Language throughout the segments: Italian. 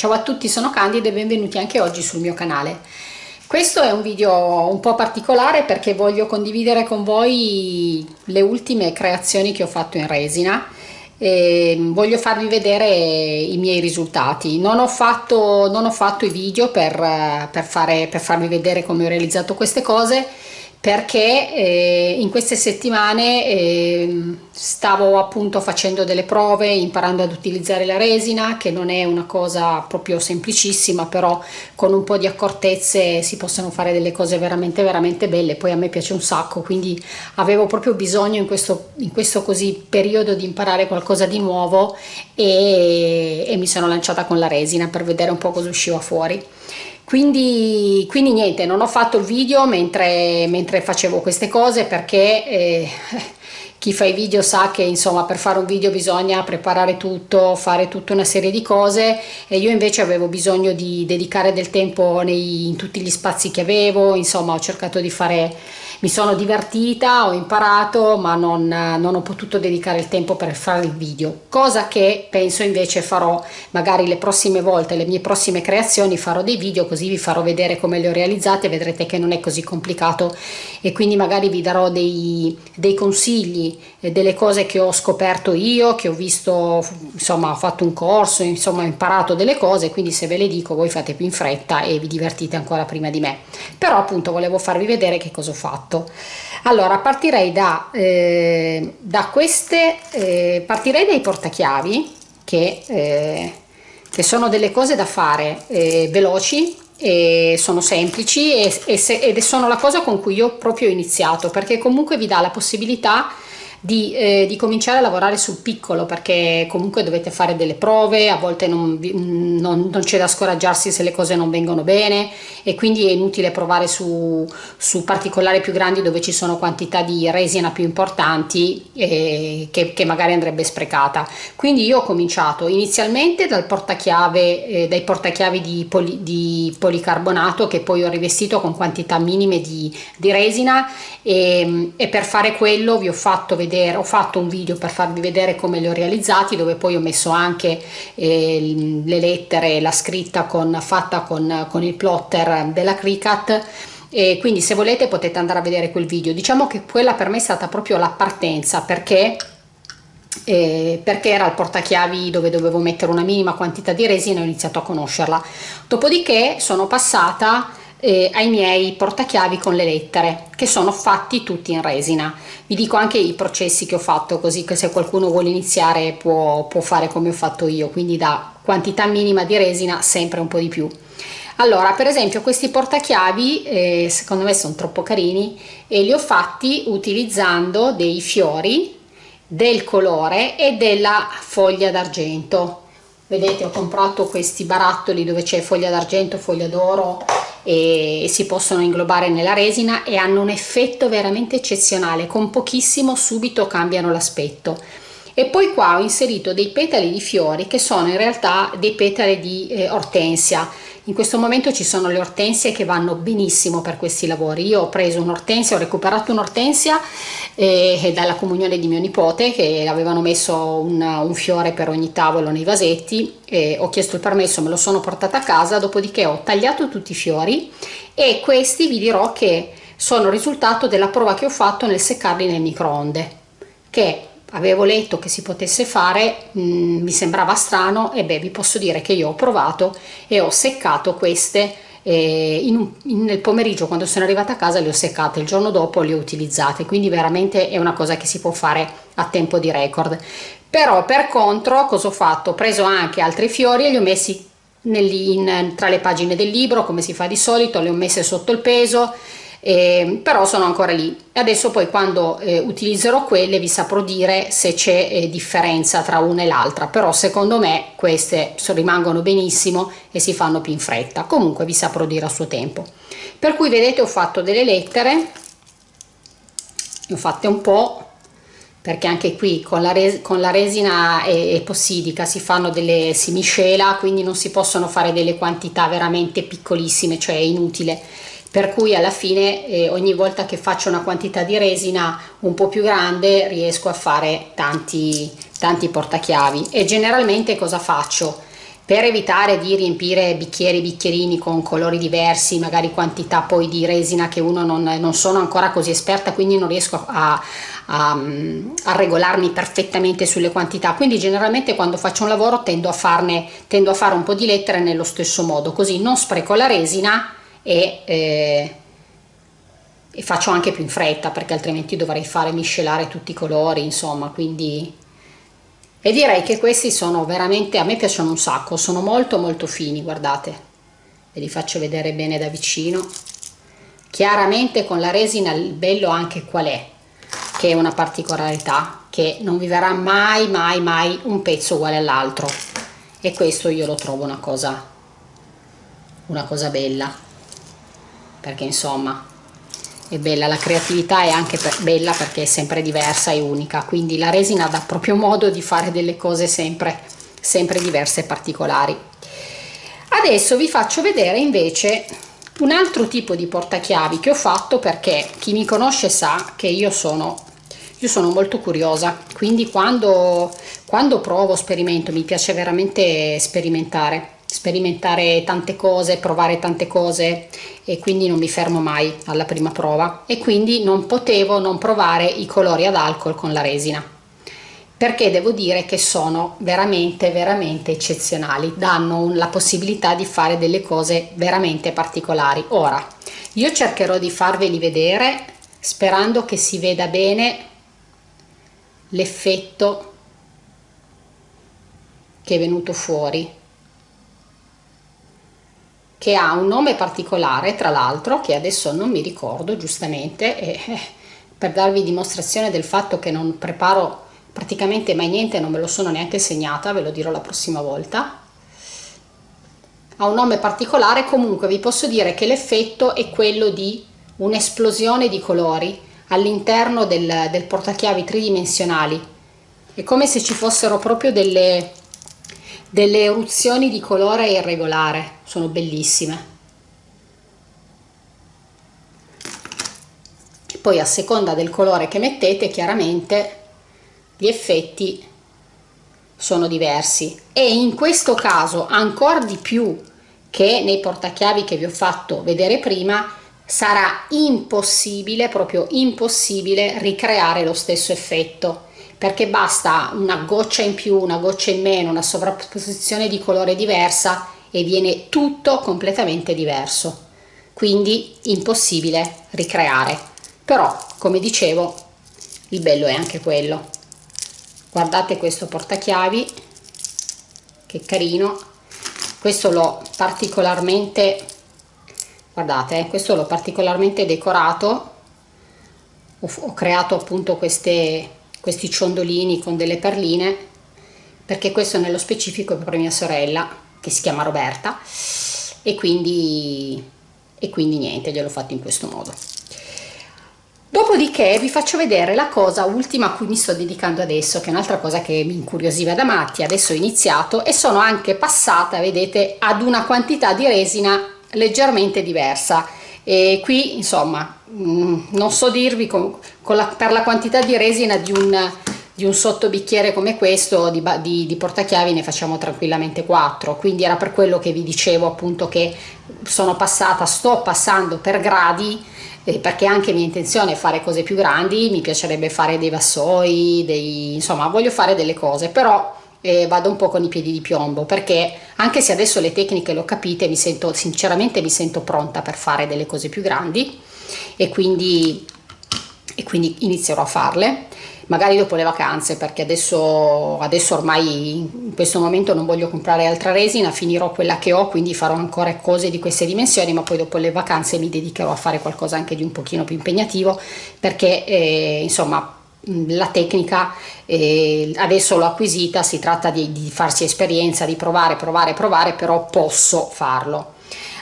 Ciao a tutti, sono Candida e benvenuti anche oggi sul mio canale. Questo è un video un po' particolare perché voglio condividere con voi le ultime creazioni che ho fatto in resina e voglio farvi vedere i miei risultati. Non ho fatto, non ho fatto i video per, per, fare, per farvi vedere come ho realizzato queste cose perché eh, in queste settimane eh, stavo appunto facendo delle prove imparando ad utilizzare la resina che non è una cosa proprio semplicissima però con un po' di accortezze si possono fare delle cose veramente veramente belle. Poi a me piace un sacco quindi avevo proprio bisogno in questo, in questo così periodo di imparare qualcosa di nuovo e, e mi sono lanciata con la resina per vedere un po' cosa usciva fuori quindi, quindi niente non ho fatto il video mentre, mentre facevo queste cose perché eh, chi fa i video sa che insomma per fare un video bisogna preparare tutto fare tutta una serie di cose e io invece avevo bisogno di dedicare del tempo nei, in tutti gli spazi che avevo insomma ho cercato di fare mi sono divertita, ho imparato ma non, non, ho potuto dedicare il tempo per fare il video. Cosa che penso invece farò. Magari le prossime volte, le mie prossime creazioni farò dei video così vi farò vedere come le ho realizzate vedrete che non è così complicato. E quindi magari vi darò dei, dei consigli eh, delle cose che ho scoperto io che ho visto insomma ho fatto un corso insomma ho imparato delle cose quindi se ve le dico voi fate più in fretta e vi divertite ancora prima di me. Però appunto volevo farvi vedere che cosa ho fatto fatto. Allora partirei da, eh, da queste eh, partirei dai portachiavi che, eh, che sono delle cose da fare eh, veloci e sono semplici e, e se, ed sono la cosa con cui io proprio ho iniziato perché comunque vi dà la possibilità di, eh, di, cominciare a lavorare sul piccolo perché comunque dovete fare delle prove, a volte non, non, non c'è da scoraggiarsi se le cose non vengono bene e quindi è inutile provare su, su particolari più grandi dove ci sono quantità di resina più importanti eh, che, che, magari andrebbe sprecata. Quindi io ho cominciato inizialmente dal portachiave, eh, dai portachiavi di, poli, di, policarbonato che poi ho rivestito con quantità minime di, di resina e, e per fare quello vi ho fatto vedere vedere, ho fatto un video per farvi vedere come li ho realizzati dove poi ho messo anche eh, le lettere, la scritta con, fatta con, con il plotter della Cricut. E quindi se volete potete andare a vedere quel video. Diciamo che quella per me è stata proprio la partenza perché eh, perché era il portachiavi dove dovevo mettere una minima quantità di resina ho iniziato a conoscerla. Dopodiché sono passata eh, ai miei portachiavi con le lettere che sono fatti tutti in resina. Vi dico anche i processi che ho fatto così che se qualcuno vuole iniziare può, può fare come ho fatto io quindi da quantità minima di resina sempre un po' di più. Allora per esempio questi portachiavi eh, secondo me sono troppo carini e li ho fatti utilizzando dei fiori del colore e della foglia d'argento. Vedete ho comprato questi barattoli dove c'è foglia d'argento foglia d'oro e si possono inglobare nella resina e hanno un effetto veramente eccezionale con pochissimo subito cambiano l'aspetto. E poi qua ho inserito dei petali di fiori che sono in realtà dei petali di eh, ortensia in questo momento ci sono le ortensie che vanno benissimo per questi lavori. Io ho preso un'ortensia ho recuperato un'ortensia eh, dalla comunione di mio nipote che avevano messo una, un fiore per ogni tavolo nei vasetti e ho chiesto il permesso me lo sono portata a casa dopodiché ho tagliato tutti i fiori e questi vi dirò che sono il risultato della prova che ho fatto nel seccarli nel microonde che avevo letto che si potesse fare mh, mm, mi sembrava strano e beh vi posso dire che io ho provato e ho seccato queste eh, in in, nel pomeriggio quando sono arrivata a casa le ho seccate il giorno dopo le ho utilizzate quindi veramente è una cosa che si può fare a tempo di record. Però per contro cosa ho fatto? Ho preso anche altri fiori e li ho messi nel, in, tra le pagine del libro come si fa di solito le ho messe sotto il peso eh, però sono ancora lì. Adesso poi quando eh, utilizzerò quelle vi saprò dire se c'è eh, differenza tra una e l'altra. Però secondo me queste rimangono benissimo e si fanno più in fretta. Comunque vi saprò dire a suo tempo. Per cui vedete ho fatto delle lettere. Ne ho fatte un po' perché anche qui con la, res con la resina epossidica si fanno delle si miscela quindi non si possono fare delle quantità veramente piccolissime cioè è inutile per cui alla fine eh, ogni volta che faccio una quantità di resina un po' più grande riesco a fare tanti, tanti portachiavi e generalmente cosa faccio? per evitare di riempire bicchieri bicchierini con colori diversi magari quantità poi di resina che uno non, non sono ancora così esperta quindi non riesco a, a, a, regolarmi perfettamente sulle quantità quindi generalmente quando faccio un lavoro tendo a farne tendo a fare un po di lettere nello stesso modo così non spreco la resina e, eh, e faccio anche più in fretta perché altrimenti dovrei fare miscelare tutti i colori insomma quindi e direi che questi sono veramente a me piacciono un sacco sono molto molto fini guardate. Ve li faccio vedere bene da vicino. Chiaramente con la resina il bello anche qual è? Che è una particolarità che non vi verrà mai mai mai un pezzo uguale all'altro. E questo io lo trovo una cosa una cosa bella perché insomma è bella, la creatività è anche per, bella perché è sempre diversa e unica, quindi la resina dà proprio modo di fare delle cose sempre, sempre diverse e particolari. Adesso vi faccio vedere invece un altro tipo di portachiavi che ho fatto perché chi mi conosce sa che io sono, io sono molto curiosa, quindi quando, quando provo, sperimento, mi piace veramente sperimentare sperimentare tante cose, provare tante cose e quindi non mi fermo mai alla prima prova e quindi non potevo non provare i colori ad alcol con la resina perché devo dire che sono veramente veramente eccezionali danno la possibilità di fare delle cose veramente particolari. Ora io cercherò di farveli vedere sperando che si veda bene l'effetto che è venuto fuori che ha un nome particolare tra l'altro che adesso non mi ricordo giustamente e, eh, per darvi dimostrazione del fatto che non preparo praticamente mai niente non me lo sono neanche segnata ve lo dirò la prossima volta. Ha un nome particolare comunque vi posso dire che l'effetto è quello di un'esplosione di colori all'interno del, del portachiavi tridimensionali. È come se ci fossero proprio delle delle eruzioni di colore irregolare. Sono bellissime. Poi a seconda del colore che mettete chiaramente gli effetti sono diversi. E in questo caso ancora di più che nei portachiavi che vi ho fatto vedere prima sarà impossibile proprio impossibile ricreare lo stesso effetto perché basta una goccia in più, una goccia in meno, una sovrapposizione di colore diversa e viene tutto completamente diverso. Quindi impossibile ricreare. Però, come dicevo, il bello è anche quello. Guardate questo portachiavi, che carino. Questo l'ho particolarmente, guardate, eh, questo l'ho particolarmente decorato. Ho, ho creato appunto queste questi ciondolini con delle perline perché questo nello specifico è per mia sorella che si chiama Roberta e quindi, e quindi niente gliel'ho fatto in questo modo. Dopodiché vi faccio vedere la cosa ultima a cui mi sto dedicando adesso che è un'altra cosa che mi incuriosiva da matti. Adesso ho iniziato e sono anche passata vedete ad una quantità di resina leggermente diversa e qui insomma mm, non so dirvi con, con la, per la quantità di resina di un, di un sottobicchiere come questo di, di, di, portachiavi ne facciamo tranquillamente 4 quindi era per quello che vi dicevo appunto che sono passata sto passando per gradi eh, perché anche mia intenzione è fare cose più grandi mi piacerebbe fare dei vassoi dei, insomma voglio fare delle cose però eh, vado un po' con i piedi di piombo perché anche se adesso le tecniche le ho capite mi sento sinceramente mi sento pronta per fare delle cose più grandi e quindi, e quindi inizierò a farle. Magari dopo le vacanze perché adesso, adesso ormai in questo momento non voglio comprare altra resina finirò quella che ho quindi farò ancora cose di queste dimensioni ma poi dopo le vacanze mi dedicherò a fare qualcosa anche di un pochino più impegnativo perché eh, insomma la tecnica eh, adesso l'ho acquisita si tratta di, di, farsi esperienza di provare provare provare però posso farlo.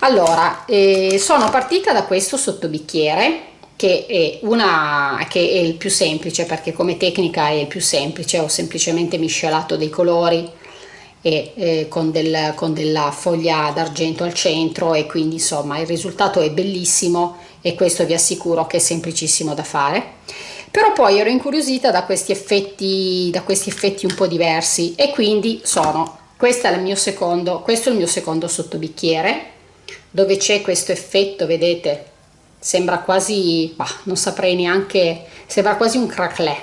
Allora eh, sono partita da questo sottobicchiere che è una che è il più semplice perché come tecnica è il più semplice ho semplicemente miscelato dei colori e eh, con, del, con della foglia d'argento al centro e quindi insomma il risultato è bellissimo e questo vi assicuro che è semplicissimo da fare però poi ero incuriosita da questi effetti da questi effetti un po diversi e quindi sono questo è il mio secondo questo è il mio secondo sottobicchiere dove c'è questo effetto vedete sembra quasi bah, non saprei neanche sembra quasi un cracklet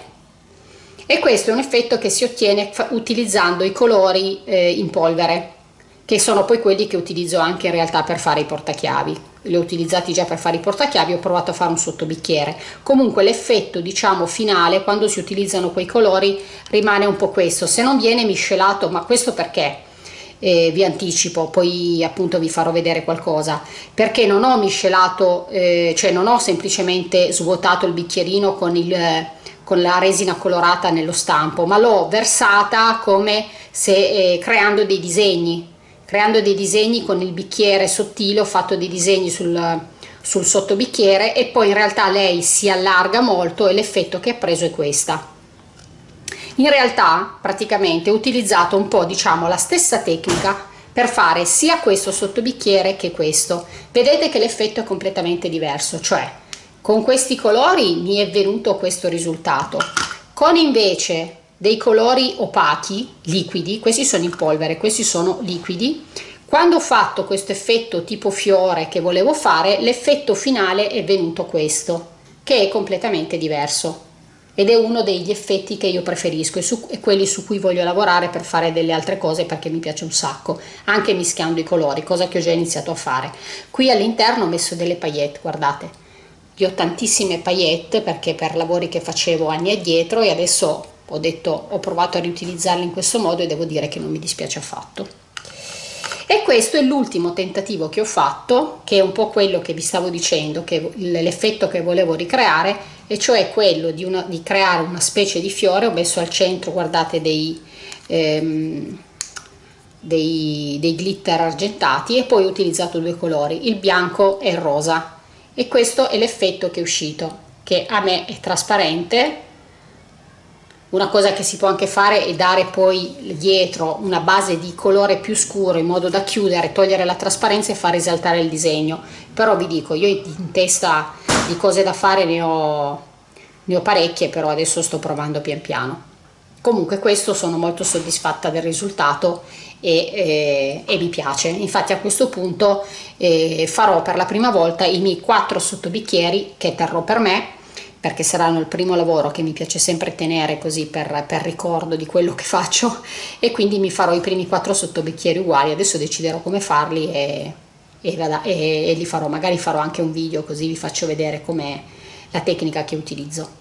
e questo è un effetto che si ottiene utilizzando i colori eh, in polvere che sono poi quelli che utilizzo anche in realtà per fare i portachiavi. Li ho utilizzati già per fare i portachiavi ho provato a fare un sottobicchiere. Comunque l'effetto diciamo finale quando si utilizzano quei colori rimane un po' questo. Se non viene miscelato ma questo perché? Eh, vi anticipo poi appunto vi farò vedere qualcosa. Perché non ho miscelato eh, cioè non ho semplicemente svuotato il bicchierino con il con la resina colorata nello stampo ma l'ho versata come se eh, creando dei disegni creando dei disegni con il bicchiere sottile ho fatto dei disegni sul, sul sottobicchiere e poi in realtà lei si allarga molto e l'effetto che ha preso è questa. In realtà praticamente ho utilizzato un po' diciamo la stessa tecnica per fare sia questo sottobicchiere che questo. Vedete che l'effetto è completamente diverso cioè con questi colori mi è venuto questo risultato. Con invece dei colori opachi liquidi questi sono in polvere questi sono liquidi. Quando ho fatto questo effetto tipo fiore che volevo fare l'effetto finale è venuto questo che è completamente diverso. Ed è uno degli effetti che io preferisco e, su, e quelli su cui voglio lavorare per fare delle altre cose perché mi piace un sacco anche mischiando i colori cosa che ho già iniziato a fare. Qui all'interno ho messo delle paillette guardate. Io ho tantissime paillette perché per lavori che facevo anni addietro e adesso ho detto ho provato a riutilizzarli in questo modo e devo dire che non mi dispiace affatto. E questo è l'ultimo tentativo che ho fatto che è un po' quello che vi stavo dicendo che l'effetto che volevo ricreare e cioè quello di, una, di, creare una specie di fiore. Ho messo al centro guardate dei, ehm, dei, dei glitter argentati e poi ho utilizzato due colori il bianco e il rosa. E questo è l'effetto che è uscito che a me è trasparente una cosa che si può anche fare è dare poi dietro una base di colore più scuro in modo da chiudere, togliere la trasparenza e far risaltare il disegno. Però vi dico io in testa di cose da fare ne ho, ne ho parecchie però adesso sto provando pian piano. Comunque questo sono molto soddisfatta del risultato e, eh, e mi piace. Infatti a questo punto eh, farò per la prima volta i miei quattro sottobicchieri che terrò per me perché saranno il primo lavoro che mi piace sempre tenere così per, per ricordo di quello che faccio e quindi mi farò i primi quattro sottobicchieri uguali. Adesso deciderò come farli e, e, e, e li farò. Magari farò anche un video così vi faccio vedere com'è la tecnica che utilizzo.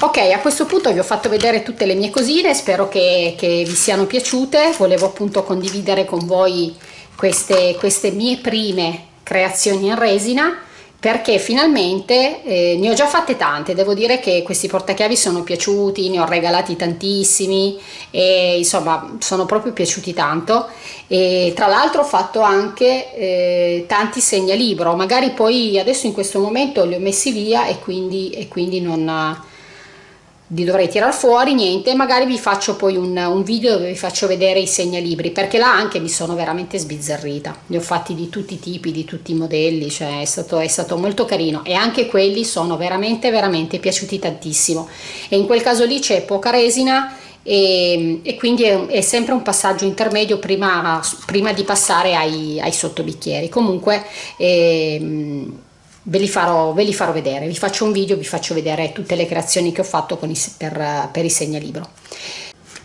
Ok a questo punto vi ho fatto vedere tutte le mie cosine spero che, che vi siano piaciute. Volevo appunto condividere con voi queste, queste mie prime creazioni in resina perché finalmente eh, ne ho già fatte tante, devo dire che questi portachiavi sono piaciuti, ne ho regalati tantissimi e insomma sono proprio piaciuti tanto. E tra l'altro ho fatto anche eh, tanti segnalibro, magari poi adesso in questo momento li ho messi via e quindi, e quindi non li dovrei tirar fuori niente magari vi faccio poi un, un, video dove vi faccio vedere i segnalibri perché là anche mi sono veramente sbizzarrita. Li ho fatti di tutti i tipi di tutti i modelli cioè è stato, è stato molto carino. E anche quelli sono veramente veramente piaciuti tantissimo. E in quel caso lì c'è poca resina e, e quindi è, è, sempre un passaggio intermedio prima, prima di passare ai, ai sottobicchieri. Comunque ehm, ve li, farò, ve li farò vedere, vi faccio un video, vi faccio vedere tutte le creazioni che ho fatto i, per, per i segnalibro.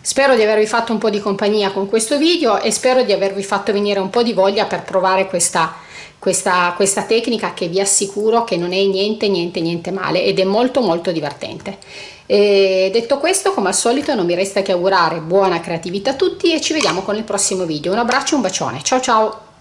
Spero di avervi fatto un po' di compagnia con questo video e spero di avervi fatto venire un po' di voglia per provare questa, questa, questa tecnica che vi assicuro che non è niente niente niente male ed è molto molto divertente. E detto questo come al solito non mi resta che augurare buona creatività a tutti e ci vediamo con il prossimo video. Un abbraccio e un bacione, ciao ciao!